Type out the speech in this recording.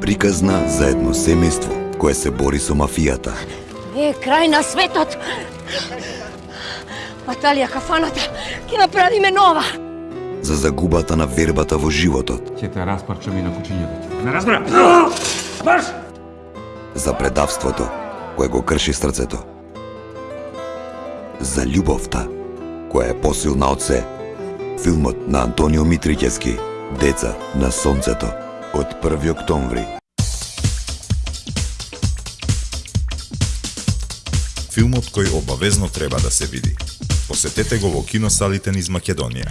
Приказна за едно семејство кое се бори со мафијата. Е, крај на светот! Баталија кафаната, ќе направиме нова! За загубата на вербата во животот. Ќе те распарчам и на кучињето. Не разбра? Марш! За предавството кое го крши срцето. За љубовта која е посилна од се. Филмот на Антонио Митрикески Деца на сонцето од 1 октомври. Филмот кој обавезно треба да се види. Посетете го во киносалите низ Македонија.